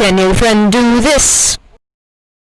Can your friend do this?